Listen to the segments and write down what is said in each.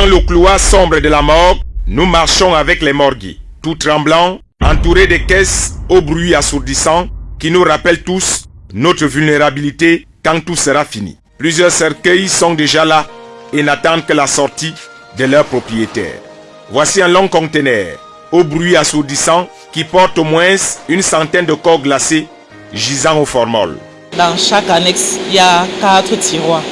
Dans le couloir sombre de la morgue, nous marchons avec les morgues, tout tremblants, entourés de caisses au bruit assourdissant qui nous rappellent tous notre vulnérabilité quand tout sera fini. Plusieurs cercueils sont déjà là et n'attendent que la sortie de leurs propriétaires. Voici un long conteneur au bruit assourdissant qui porte au moins une centaine de corps glacés gisant au formol. Dans chaque annexe, il y a quatre tiroirs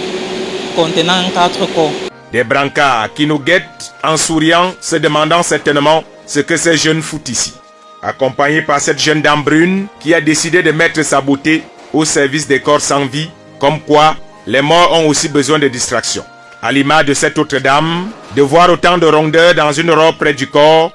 contenant quatre corps. Des brancards qui nous guettent en souriant, se demandant certainement ce que ces jeunes foutent ici. Accompagné par cette jeune dame brune qui a décidé de mettre sa beauté au service des corps sans vie, comme quoi les morts ont aussi besoin de distraction. À l'image de cette autre dame, de voir autant de rondeurs dans une robe près du corps,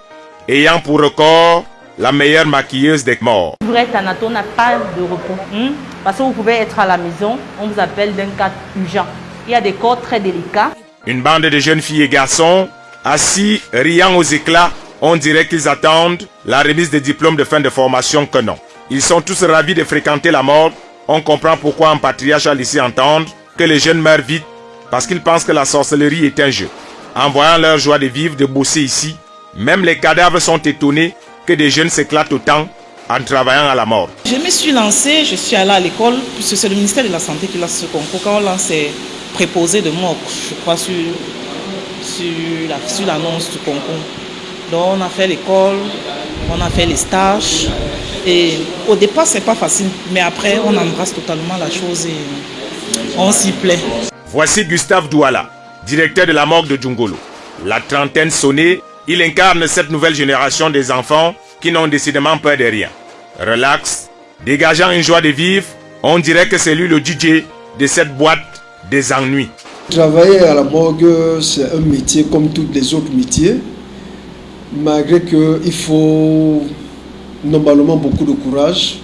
ayant pour record la meilleure maquilleuse des morts. Anato, n'a pas de repos. hein, Parce que vous pouvez être à la maison, on vous appelle d'un cas urgent. Il y a des corps très délicats. Une bande de jeunes filles et garçons, assis, riant aux éclats, on dirait qu'ils attendent la remise des diplômes de fin de formation que non. Ils sont tous ravis de fréquenter la mort. On comprend pourquoi un patriarche a laissé entendre que les jeunes meurent vite parce qu'ils pensent que la sorcellerie est un jeu. En voyant leur joie de vivre, de bosser ici, même les cadavres sont étonnés que des jeunes s'éclatent autant en travaillant à la mort. Je me suis lancée, je suis allée à l'école, puisque c'est le ministère de la Santé qui lance ce concours. Quand on lance les préposés de mort, je crois, sur, sur la- sur l'annonce du concours. Donc on a fait l'école, on a fait les stages. Et au départ, c'est pas facile, mais après, on embrasse totalement la chose et on s'y plaît. Voici Gustave Douala, directeur de la morgue de Djungolo. La trentaine sonnée, il incarne cette nouvelle génération des enfants qui n'ont décidément peur de rien. Relax, dégageant une joie de vivre, on dirait que c'est lui le DJ de cette boîte des ennuis. Travailler à la morgue, c'est un métier comme tous les autres métiers, malgré qu'il faut normalement beaucoup de courage,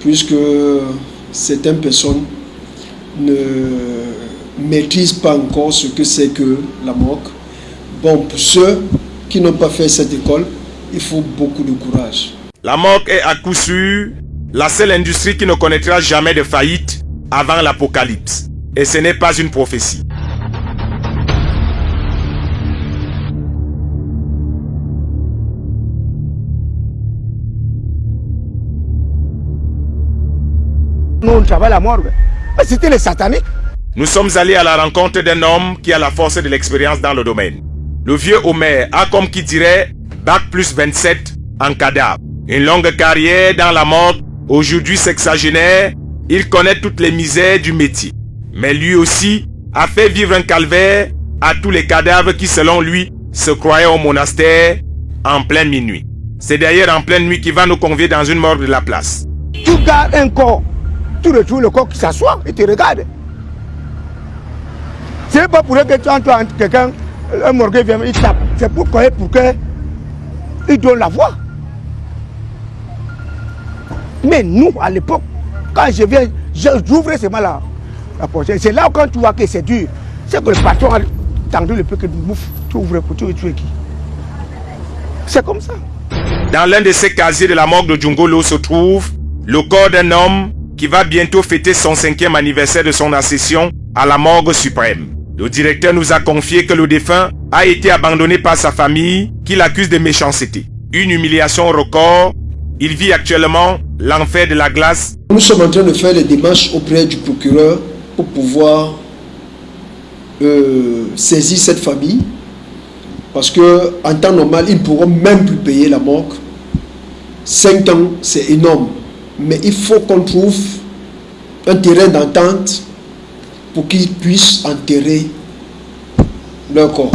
puisque certaines personnes ne maîtrisent pas encore ce que c'est que la morgue. Bon, pour ceux qui n'ont pas fait cette école, il faut beaucoup de courage. La morgue est à coup sûr la seule industrie qui ne connaîtra jamais de faillite avant l'apocalypse. Et ce n'est pas une prophétie. Nous, on travaille à la morgue. Mais C'était les sataniques. Nous sommes allés à la rencontre d'un homme qui a la force de l'expérience dans le domaine. Le vieux Homer a comme qui dirait Bac plus 27 en cadavre. Une longue carrière dans la mort, aujourd'hui sexagénaire, il connaît toutes les misères du métier. Mais lui aussi a fait vivre un calvaire à tous les cadavres qui selon lui se croyaient au monastère en pleine minuit. C'est d'ailleurs en pleine nuit qu'il va nous convier dans une morgue de la place. Tu gardes un corps. Tu retrouves le corps qui s'assoit et te regarde. C'est pas pour que tu entends quelqu'un, un morgue vient, il tape. C'est pour Pour que il donne la voix. Mais nous, à l'époque, quand je viens, j'ouvre seulement la, la porte. C'est là quand tu vois que c'est dur. C'est que le patron a tendu le peu que tu ouvres pour tu tuer qui? C'est comme ça. Dans l'un de ces casiers de la morgue de Djungolo se trouve le corps d'un homme qui va bientôt fêter son cinquième anniversaire de son accession à la morgue suprême. Le directeur nous a confié que le défunt a été abandonné par sa famille qui l'accuse de méchanceté. Une humiliation record. Il vit actuellement l'enfer de la glace Nous sommes en train de faire les démarches auprès du procureur pour pouvoir euh, saisir cette famille. Parce que en temps normal, ils ne pourront même plus payer la morgue. Cinq ans, c'est énorme. Mais il faut qu'on trouve un terrain d'entente pour qu'ils puissent enterrer leur corps.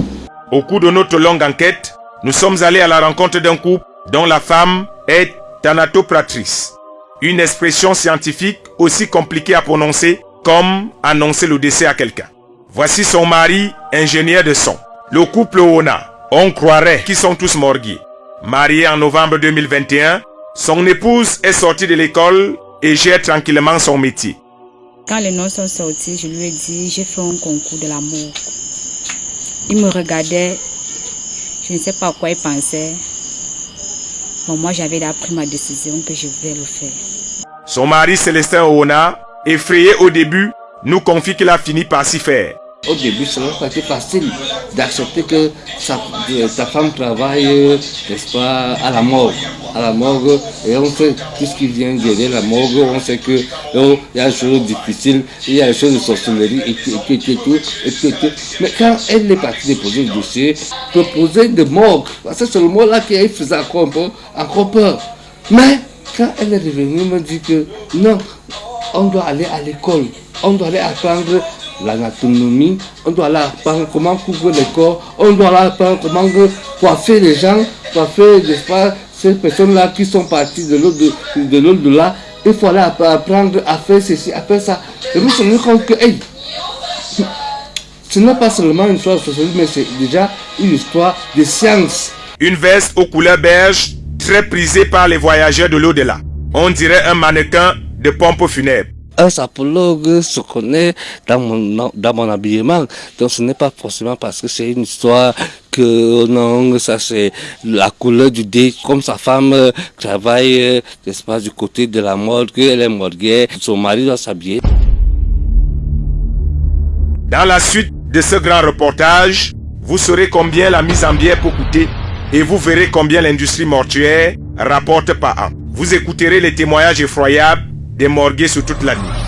Au cours de notre longue enquête, nous sommes allés à la rencontre d'un couple dont la femme est thanatopratrice. Une expression scientifique aussi compliquée à prononcer comme annoncer le décès à quelqu'un. Voici son mari, ingénieur de son. Le couple Ona, on croirait qu'ils sont tous morgués. Marié en novembre 2021, son épouse est sortie de l'école et gère tranquillement son métier. Quand les noms sont sortis, je lui ai dit, j'ai fait un concours de l'amour. Il me regardait, je ne sais pas à quoi il pensait. Bon, moi, j'avais déjà pris ma décision que je vais le faire. Son mari Célestin Oona, effrayé au début, nous confie qu'il a fini par s'y faire. Au début, n'a pas été facile d'accepter que ta femme travaille, n'est-ce pas, à la morgue. À la et on sait tout ce qui vient derrière la morgue, on sait que oh, il y a des choses difficiles, il y a des choses de sorcellerie, et tout, et tout, et tout, tout. Mais quand elle est partie déposer le dossier, proposer de morgue, c'est le mot là qui faisait encore un peu, encore peur. Mais quand elle est revenue, elle me dit que non, on doit aller à l'école, on doit aller apprendre l'anatomie, on doit aller apprendre comment couvrir les corps, on doit aller apprendre comment coiffer les gens, coiffer, pas, ces personnes-là qui sont parties de l'autre de, là. Il faut aller apprendre à faire ceci, à faire ça. Et vous vous compte que, hey, ce n'est pas seulement une histoire de sociologie, mais c'est déjà une histoire de science. Une veste aux couleurs beige, très prisée par les voyageurs de l'au-delà. On dirait un mannequin de pompe funèbre un sapologue se connaît dans mon, dans mon habillement. Donc ce n'est pas forcément parce que c'est une histoire que oh non, ça c'est la couleur du dé. Comme sa femme euh, travaille, euh, n'est-ce pas, du côté de la mode, qu'elle est morguée, son mari doit s'habiller. Dans la suite de ce grand reportage, vous saurez combien la mise en bière peut coûter et vous verrez combien l'industrie mortuaire rapporte par an. Vous écouterez les témoignages effroyables des morgués sur toute la nuit.